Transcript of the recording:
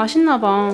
맛있나봐.